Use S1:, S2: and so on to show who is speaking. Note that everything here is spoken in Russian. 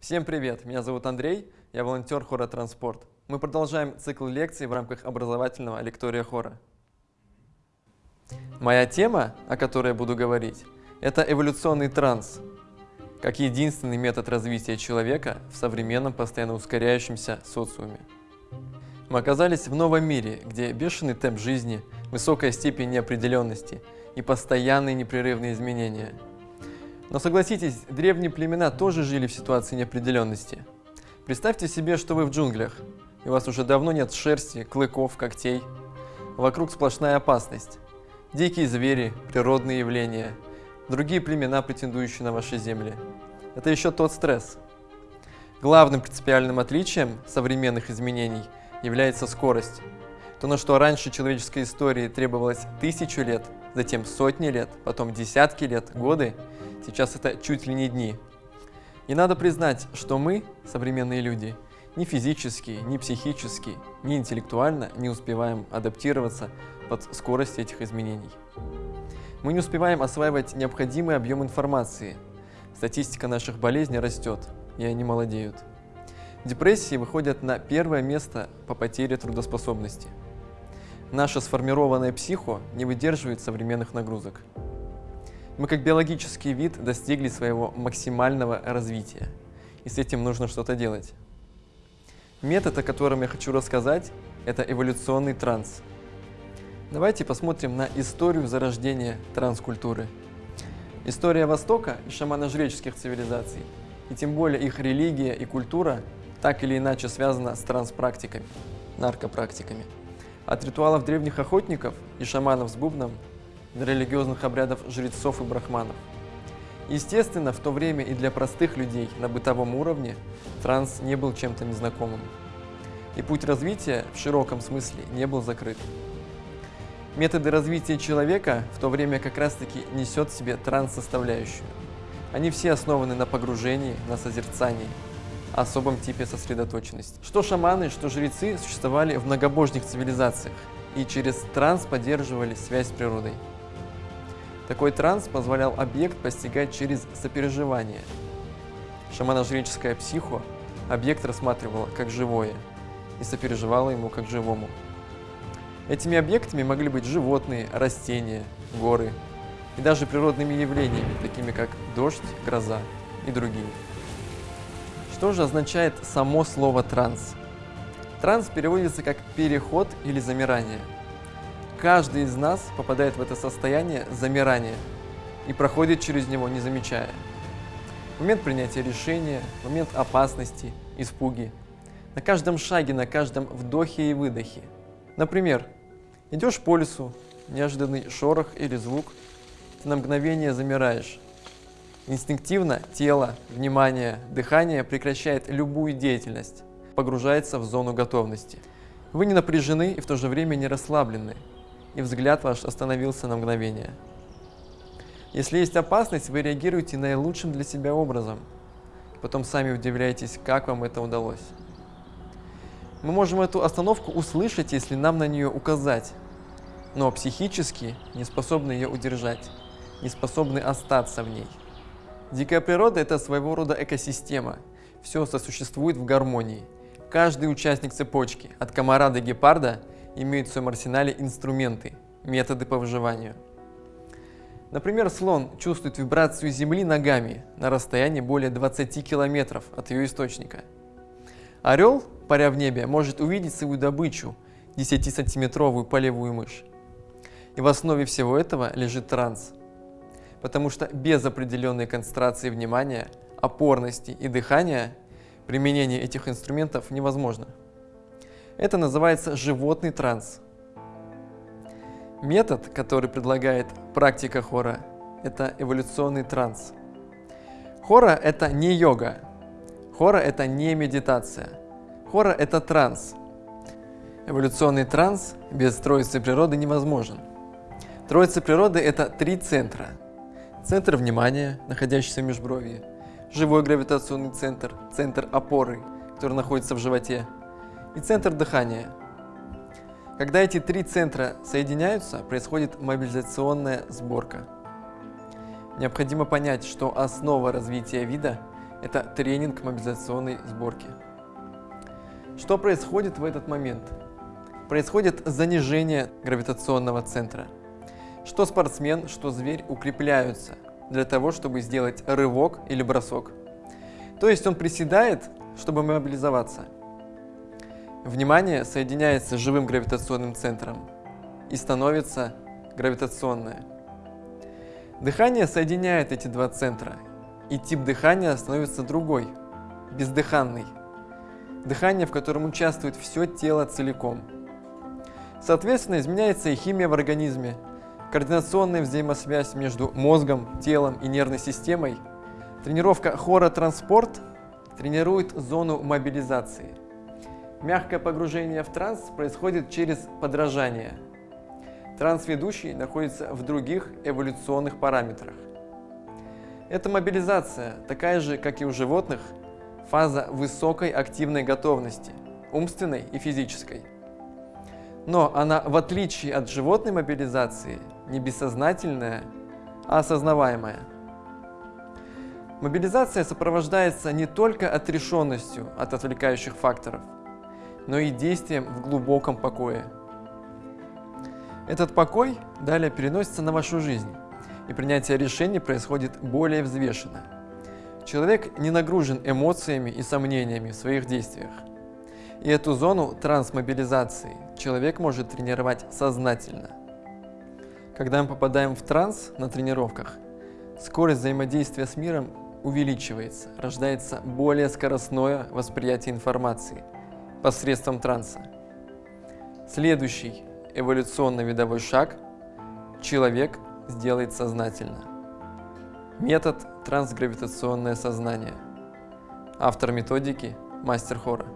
S1: Всем привет! Меня зовут Андрей, я волонтер хора «Транспорт». Мы продолжаем цикл лекций в рамках образовательного лектория хора. Моя тема, о которой я буду говорить, это эволюционный транс, как единственный метод развития человека в современном постоянно ускоряющемся социуме. Мы оказались в новом мире, где бешеный темп жизни, высокая степень неопределенности и постоянные непрерывные изменения – но согласитесь, древние племена тоже жили в ситуации неопределенности. Представьте себе, что вы в джунглях, и у вас уже давно нет шерсти, клыков, когтей. Вокруг сплошная опасность. Дикие звери, природные явления, другие племена, претендующие на ваши земли. Это еще тот стресс. Главным принципиальным отличием современных изменений является скорость. То, на что раньше человеческой истории требовалось тысячу лет, затем сотни лет, потом десятки лет, годы, Сейчас это чуть ли не дни. И надо признать, что мы, современные люди, ни физически, ни психически, ни интеллектуально не успеваем адаптироваться под скорость этих изменений. Мы не успеваем осваивать необходимый объем информации. Статистика наших болезней растет, и они молодеют. Депрессии выходят на первое место по потере трудоспособности. Наша сформированная психо не выдерживает современных нагрузок. Мы как биологический вид достигли своего максимального развития, и с этим нужно что-то делать. Метод, о котором я хочу рассказать, это эволюционный транс. Давайте посмотрим на историю зарождения транскультуры. История Востока и шамано-жреческих цивилизаций, и тем более их религия и культура, так или иначе связана с транспрактиками, наркопрактиками. От ритуалов древних охотников и шаманов с бубном для религиозных обрядов жрецов и брахманов. Естественно, в то время и для простых людей на бытовом уровне транс не был чем-то незнакомым. И путь развития в широком смысле не был закрыт. Методы развития человека в то время как раз-таки несет в себе транс-составляющую. Они все основаны на погружении, на созерцании, особом типе сосредоточенности. Что шаманы, что жрецы существовали в многобожных цивилизациях и через транс поддерживали связь с природой. Такой транс позволял объект постигать через сопереживание. Шамано-жреческая психо объект рассматривала как живое и сопереживала ему как живому. Этими объектами могли быть животные, растения, горы и даже природными явлениями, такими как дождь, гроза и другие. Что же означает само слово «транс»? Транс переводится как «переход» или «замирание». Каждый из нас попадает в это состояние замирания и проходит через него, не замечая. Момент принятия решения, момент опасности, испуги. На каждом шаге, на каждом вдохе и выдохе. Например, идешь по лесу, неожиданный шорох или звук, ты на мгновение замираешь. Инстинктивно тело, внимание, дыхание прекращает любую деятельность, погружается в зону готовности. Вы не напряжены и в то же время не расслаблены и взгляд ваш остановился на мгновение. Если есть опасность, вы реагируете наилучшим для себя образом. Потом сами удивляетесь, как вам это удалось. Мы можем эту остановку услышать, если нам на нее указать, но психически не способны ее удержать, не способны остаться в ней. Дикая природа – это своего рода экосистема. Все сосуществует в гармонии. Каждый участник цепочки, от комара до гепарда – имеют в своем арсенале инструменты, методы по выживанию. Например, слон чувствует вибрацию Земли ногами на расстоянии более 20 километров от ее источника. Орел, паря в небе, может увидеть свою добычу, 10-сантиметровую полевую мышь. И в основе всего этого лежит транс. Потому что без определенной концентрации внимания, опорности и дыхания применение этих инструментов невозможно. Это называется животный транс. Метод, который предлагает практика хора, это эволюционный транс. Хора – это не йога. Хора – это не медитация. Хора – это транс. Эволюционный транс без троицы природы невозможен. Троица природы – это три центра. Центр внимания, находящийся в межбровье, живой гравитационный центр, центр опоры, который находится в животе, и центр дыхания. Когда эти три центра соединяются, происходит мобилизационная сборка. Необходимо понять, что основа развития вида Это тренинг мобилизационной сборки. Что происходит в этот момент? Происходит занижение гравитационного центра. Что спортсмен, что зверь укрепляются для того, чтобы сделать рывок или бросок. То есть он приседает, чтобы мобилизоваться. Внимание соединяется с живым гравитационным центром и становится гравитационное. Дыхание соединяет эти два центра, и тип дыхания становится другой, бездыханный. Дыхание, в котором участвует все тело целиком. Соответственно, изменяется и химия в организме, координационная взаимосвязь между мозгом, телом и нервной системой. Тренировка хора-транспорт тренирует зону мобилизации. Мягкое погружение в транс происходит через подражание – Трансведущий находится в других эволюционных параметрах. Эта мобилизация, такая же, как и у животных, фаза высокой активной готовности, умственной и физической. Но она, в отличие от животной мобилизации, не бессознательная, а осознаваемая. Мобилизация сопровождается не только отрешенностью от отвлекающих факторов, но и действием в глубоком покое – этот покой далее переносится на вашу жизнь, и принятие решений происходит более взвешенно. Человек не нагружен эмоциями и сомнениями в своих действиях. И эту зону трансмобилизации человек может тренировать сознательно. Когда мы попадаем в транс на тренировках, скорость взаимодействия с миром увеличивается, рождается более скоростное восприятие информации посредством транса. Следующий эволюционно-видовой шаг человек сделает сознательно. Метод трансгравитационное сознание. Автор методики – мастер хора.